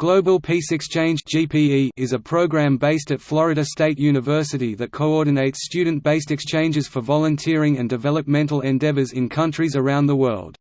Global Peace Exchange (GPE) is a program based at Florida State University that coordinates student-based exchanges for volunteering and developmental endeavors in countries around the world.